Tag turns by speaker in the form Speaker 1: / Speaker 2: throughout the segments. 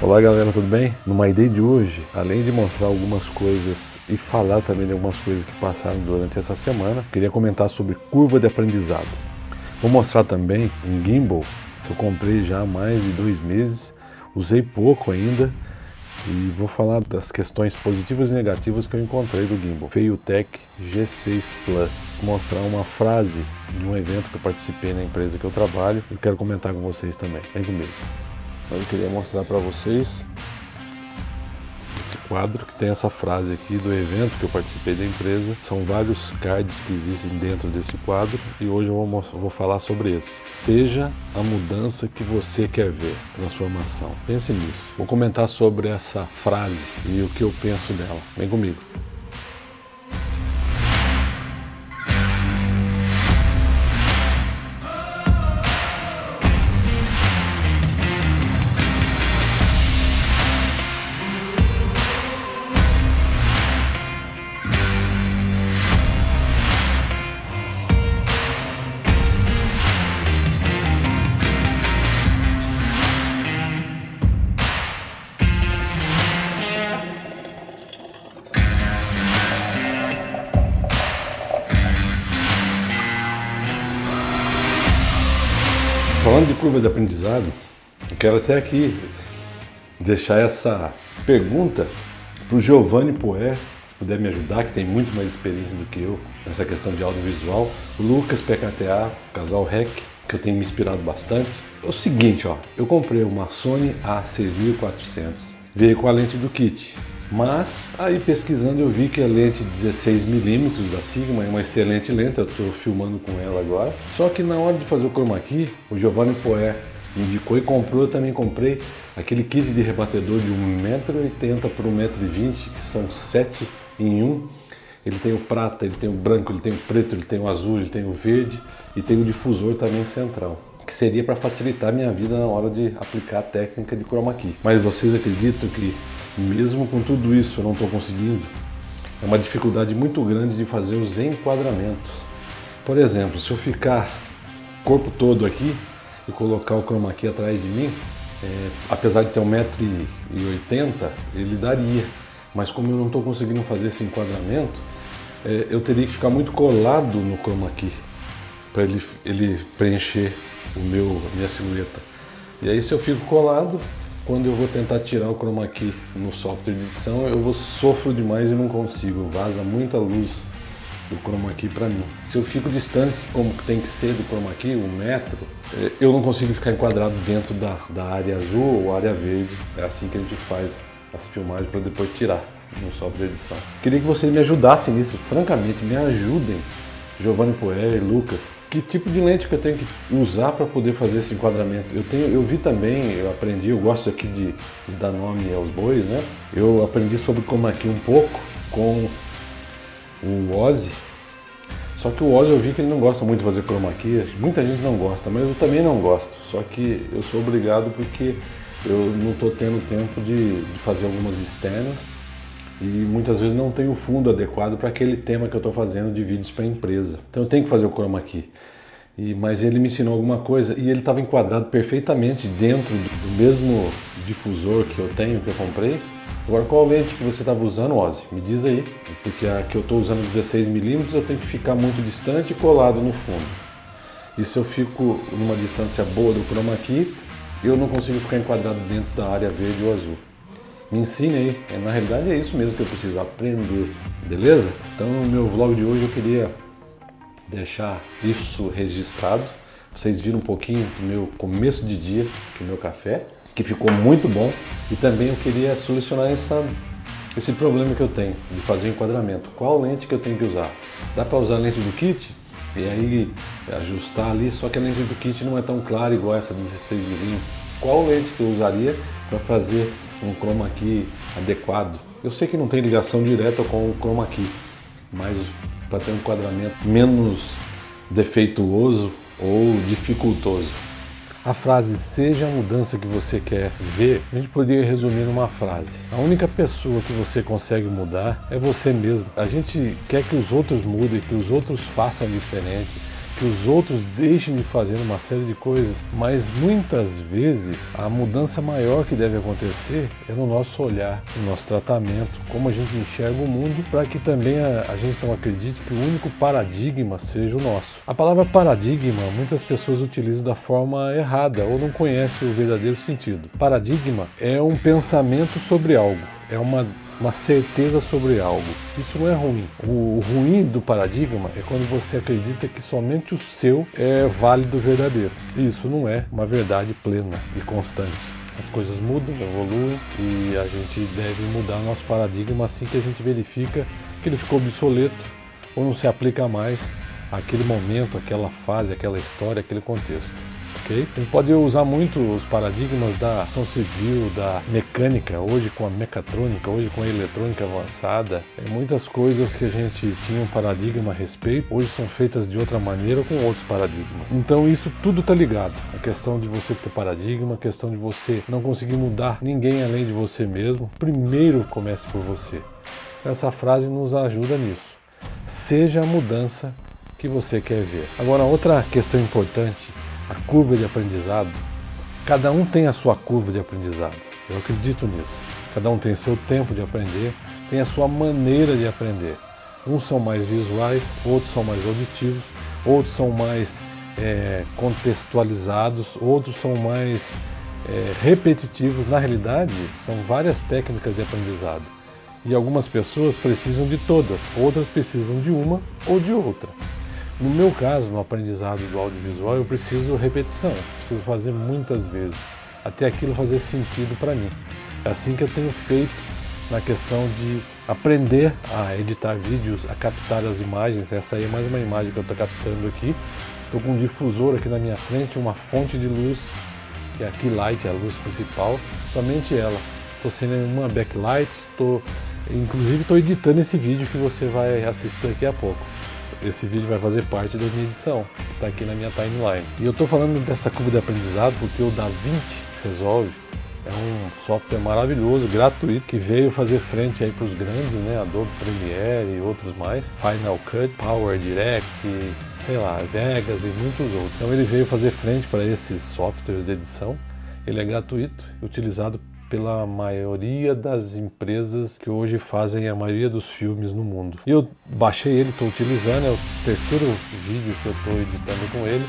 Speaker 1: Olá galera, tudo bem? No My Day de hoje, além de mostrar algumas coisas e falar também de algumas coisas que passaram durante essa semana, queria comentar sobre curva de aprendizado. Vou mostrar também um gimbal que eu comprei já há mais de dois meses, usei pouco ainda e vou falar das questões positivas e negativas que eu encontrei do gimbal. Feiutech G6 Plus. Vou mostrar uma frase de um evento que eu participei na empresa que eu trabalho e quero comentar com vocês também. Vem comigo. Eu queria mostrar para vocês esse quadro que tem essa frase aqui do evento que eu participei da empresa. São vários cards que existem dentro desse quadro e hoje eu vou, vou falar sobre esse. Seja a mudança que você quer ver, transformação. Pense nisso. Vou comentar sobre essa frase e o que eu penso dela. Vem comigo. Curva de aprendizado, eu quero até aqui deixar essa pergunta para o Giovanni Poer, se puder me ajudar, que tem muito mais experiência do que eu nessa questão de audiovisual. O Lucas PKTA, casal REC, que eu tenho me inspirado bastante. É o seguinte, ó, eu comprei uma Sony A6400, veio com a lente do kit, mas aí pesquisando eu vi que a lente 16mm da Sigma é uma excelente lente, eu estou filmando com ela agora. Só que na hora de fazer o chroma key, o Giovanni me indicou e comprou, eu também comprei aquele kit de rebatedor de 1,80m por 1,20m, que são 7 em 1. Ele tem o prata, ele tem o branco, ele tem o preto, ele tem o azul, ele tem o verde e tem o difusor também central que seria para facilitar a minha vida na hora de aplicar a técnica de chroma key. Mas vocês acreditam que mesmo com tudo isso eu não estou conseguindo. É uma dificuldade muito grande de fazer os enquadramentos. Por exemplo, se eu ficar corpo todo aqui e colocar o chroma key atrás de mim, é, apesar de ter 1,80m, ele daria. Mas como eu não estou conseguindo fazer esse enquadramento, é, eu teria que ficar muito colado no chroma key para ele, ele preencher o meu, a minha silhueta. E aí se eu fico colado, quando eu vou tentar tirar o chroma key no software de edição, eu vou sofro demais e não consigo, vaza muita luz do chroma key para mim. Se eu fico distante, como tem que ser do chroma key, um metro, é, eu não consigo ficar enquadrado dentro da, da área azul ou área verde. É assim que a gente faz as filmagens para depois tirar no software de edição. Queria que vocês me ajudassem nisso, francamente, me ajudem, Giovanni Poer, Lucas, que tipo de lente que eu tenho que usar para poder fazer esse enquadramento. Eu, tenho, eu vi também, eu aprendi, eu gosto aqui de, de dar nome aos bois, né? Eu aprendi sobre como aqui um pouco com o Ozzy. Só que o Ozzy eu vi que ele não gosta muito de fazer chroma key, muita gente não gosta, mas eu também não gosto. Só que eu sou obrigado porque eu não estou tendo tempo de, de fazer algumas externas e muitas vezes não tem o fundo adequado para aquele tema que eu estou fazendo de vídeos para a empresa. Então eu tenho que fazer o chroma key. E, mas ele me ensinou alguma coisa e ele estava enquadrado perfeitamente dentro do mesmo difusor que eu tenho, que eu comprei. Agora qual lente que você estava usando, Ozzy? Me diz aí, porque a que eu estou usando 16mm eu tenho que ficar muito distante e colado no fundo. E se eu fico numa distância boa do chroma key, eu não consigo ficar enquadrado dentro da área verde ou azul. Me ensine aí. É, na realidade é isso mesmo que eu preciso aprender, beleza? Então no meu vlog de hoje eu queria deixar isso registrado. Vocês viram um pouquinho do meu começo de dia, do meu café, que ficou muito bom. E também eu queria solucionar essa, esse problema que eu tenho de fazer o enquadramento. Qual lente que eu tenho que usar? Dá para usar a lente do kit? E aí ajustar ali, só que a lente do kit não é tão clara igual essa 16mm. Qual lente que eu usaria para fazer um chroma key adequado. Eu sei que não tem ligação direta com o chroma key, mas para ter um enquadramento menos defeituoso ou dificultoso. A frase seja a mudança que você quer ver, a gente poderia resumir numa frase. A única pessoa que você consegue mudar é você mesmo. A gente quer que os outros mudem, que os outros façam diferente, que os outros deixem de fazer uma série de coisas, mas muitas vezes a mudança maior que deve acontecer é no nosso olhar, no nosso tratamento, como a gente enxerga o mundo, para que também a, a gente não acredite que o único paradigma seja o nosso. A palavra paradigma muitas pessoas utilizam da forma errada ou não conhecem o verdadeiro sentido. Paradigma é um pensamento sobre algo, é uma uma certeza sobre algo. Isso não é ruim. O ruim do paradigma é quando você acredita que somente o seu é válido verdadeiro. Isso não é uma verdade plena e constante. As coisas mudam, evoluem e a gente deve mudar nosso paradigma assim que a gente verifica que ele ficou obsoleto ou não se aplica mais àquele momento, àquela fase, àquela história, àquele contexto ok? A gente pode usar muito os paradigmas da ação civil, da mecânica, hoje com a mecatrônica, hoje com a eletrônica avançada. Tem muitas coisas que a gente tinha um paradigma a respeito, hoje são feitas de outra maneira com outros paradigmas. Então isso tudo está ligado. A questão de você ter paradigma, a questão de você não conseguir mudar ninguém além de você mesmo. Primeiro comece por você. Essa frase nos ajuda nisso. Seja a mudança que você quer ver. Agora, outra questão importante a curva de aprendizado, cada um tem a sua curva de aprendizado. Eu acredito nisso. Cada um tem seu tempo de aprender, tem a sua maneira de aprender. Uns são mais visuais, outros são mais auditivos, outros são mais é, contextualizados, outros são mais é, repetitivos. Na realidade, são várias técnicas de aprendizado. E algumas pessoas precisam de todas, outras precisam de uma ou de outra. No meu caso, no aprendizado do audiovisual, eu preciso repetição, preciso fazer muitas vezes, até aquilo fazer sentido para mim. É assim que eu tenho feito na questão de aprender a editar vídeos, a captar as imagens. Essa aí é mais uma imagem que eu estou captando aqui. Estou com um difusor aqui na minha frente, uma fonte de luz, que é a key light, a luz principal, somente ela. Estou sem nenhuma backlight, tô, inclusive estou editando esse vídeo que você vai assistir daqui a pouco esse vídeo vai fazer parte da minha edição, que está aqui na minha timeline. E eu estou falando dessa curva de aprendizado porque o DaVinci Resolve é um software maravilhoso, gratuito, que veio fazer frente aí para os grandes, né? Adobe Premiere e outros mais, Final Cut, Power Direct, sei lá, Vegas e muitos outros. Então ele veio fazer frente para esses softwares de edição. Ele é gratuito, utilizado pela maioria das empresas que hoje fazem a maioria dos filmes no mundo. Eu baixei ele, estou utilizando, é o terceiro vídeo que eu estou editando com ele.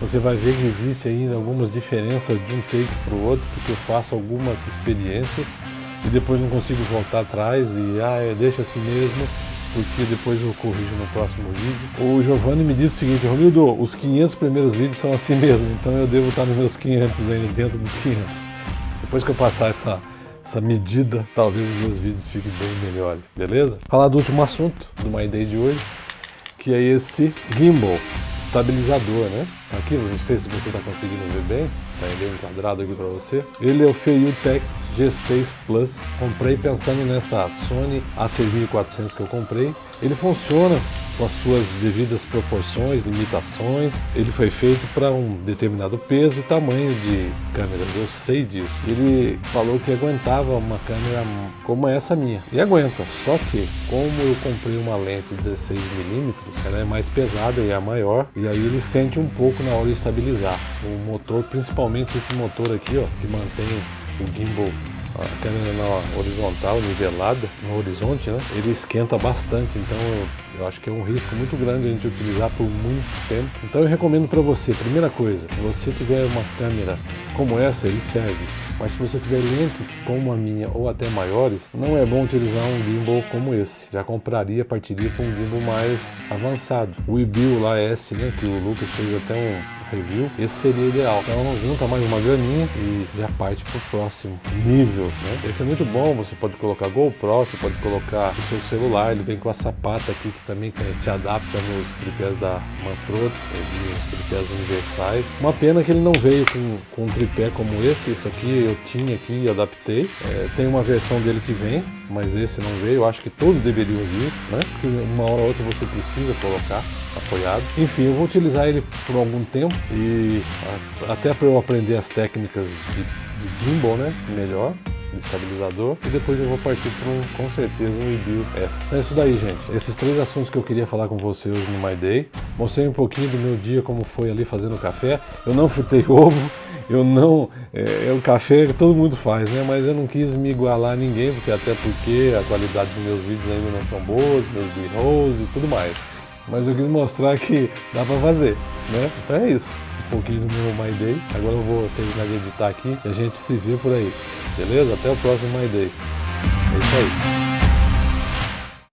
Speaker 1: Você vai ver que existe ainda algumas diferenças de um take para o outro, porque eu faço algumas experiências e depois não consigo voltar atrás e ah, deixa assim mesmo, porque depois eu corrijo no próximo vídeo. O Giovanni me disse o seguinte, Romildo, os 500 primeiros vídeos são assim mesmo, então eu devo estar nos meus 500 ainda, dentro dos 500. Depois que eu passar essa, essa medida, talvez os meus vídeos fiquem bem melhores, beleza? Falar do último assunto do My Day de hoje, que é esse gimbal, estabilizador, né? Aqui, não sei se você está conseguindo ver bem, está bem enquadrado aqui para você. Ele é o Feiyu Tech G6 Plus. Comprei pensando nessa Sony A6400 que eu comprei. Ele funciona com as suas devidas proporções, limitações. Ele foi feito para um determinado peso e tamanho de câmera, eu sei disso. Ele falou que aguentava uma câmera como essa minha, e aguenta, só que como eu comprei uma lente 16mm, ela é mais pesada e é maior, e aí ele sente um pouco na hora de estabilizar. O motor, principalmente esse motor aqui, ó, que mantém o gimbal a câmera na horizontal, nivelada, no horizonte, né? Ele esquenta bastante, então eu acho que é um risco muito grande a gente utilizar por muito tempo. Então eu recomendo para você, primeira coisa, se você tiver uma câmera como essa, ele serve. Mas se você tiver lentes como a minha ou até maiores, não é bom utilizar um gimbal como esse. Já compraria, partiria para um gimbal mais avançado. O Webill lá S, né, que o Lucas fez até um review, esse seria ideal. Então junta mais uma graninha e já parte para o próximo nível, né? Esse é muito bom, você pode colocar GoPro, você pode colocar o seu celular, ele vem com a sapata aqui que também se adapta nos tripés da Manfrotto, nos tripés universais. Uma pena que ele não veio com, com um tripé como esse, isso aqui eu tinha aqui e adaptei. É, tem uma versão dele que vem, mas esse não veio, eu acho que todos deveriam vir, né? Porque uma hora ou outra você precisa colocar apoiado. Enfim, eu vou utilizar ele por algum tempo e até para eu aprender as técnicas de, de gimbal, né, melhor. De estabilizador e depois eu vou partir para um, com certeza, um review S. É isso daí, gente. Esses três assuntos que eu queria falar com você hoje no My Day. Mostrei um pouquinho do meu dia, como foi ali fazendo café. Eu não fritei ovo, eu não. É, é, o café que todo mundo faz, né? Mas eu não quis me igualar a ninguém, porque até porque a qualidade dos meus vídeos ainda não são boas, meus b-rolls e tudo mais. Mas eu quis mostrar que dá pra fazer, né? Então é isso. Pouquinho do meu My Day. Agora eu vou terminar de editar aqui e a gente se vê por aí. Beleza? Até o próximo My Day. É isso aí.